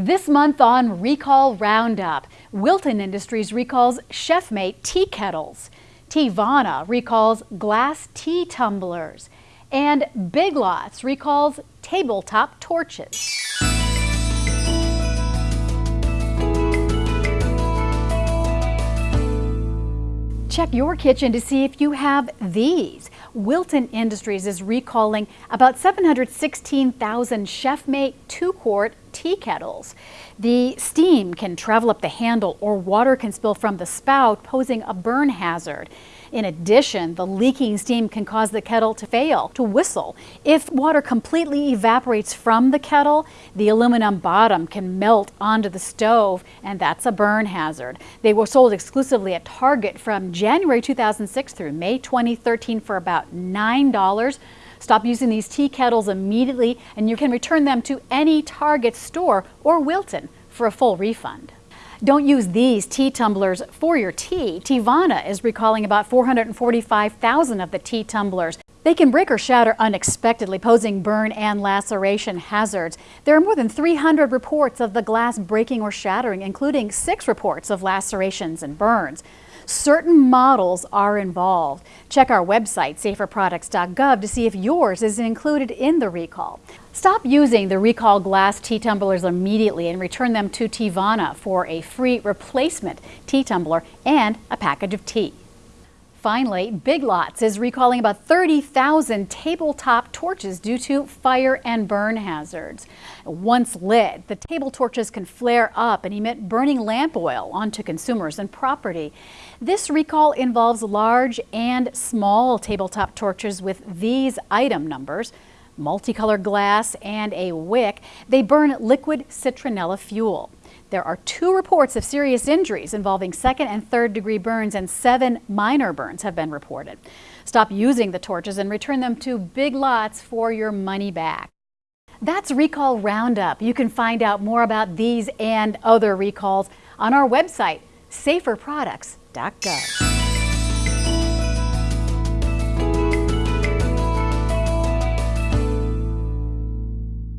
This month on Recall Roundup, Wilton Industries recalls ChefMate tea kettles. Teavana recalls glass tea tumblers. And Big Lots recalls tabletop torches. Check your kitchen to see if you have these. Wilton Industries is recalling about 716,000 ChefMate 2-quart tea kettles. The steam can travel up the handle or water can spill from the spout, posing a burn hazard. In addition, the leaking steam can cause the kettle to fail, to whistle. If water completely evaporates from the kettle, the aluminum bottom can melt onto the stove, and that's a burn hazard. They were sold exclusively at Target from January 2006 through May 2013 for about $9. Stop using these tea kettles immediately, and you can return them to any Target store or Wilton for a full refund. Don't use these tea tumblers for your tea. Teavana is recalling about 445,000 of the tea tumblers. They can break or shatter unexpectedly, posing burn and laceration hazards. There are more than 300 reports of the glass breaking or shattering, including six reports of lacerations and burns. Certain models are involved. Check our website, saferproducts.gov, to see if yours is included in the recall. Stop using the recall glass tea tumblers immediately and return them to Teavana for a free replacement tea tumbler and a package of tea. Finally, Big Lots is recalling about 30,000 tabletop torches due to fire and burn hazards. Once lit, the table torches can flare up and emit burning lamp oil onto consumers and property. This recall involves large and small tabletop torches with these item numbers multicolored glass, and a wick. They burn liquid citronella fuel. There are two reports of serious injuries involving second and third degree burns and seven minor burns have been reported. Stop using the torches and return them to Big Lots for your money back. That's Recall Roundup. You can find out more about these and other recalls on our website, saferproducts.gov.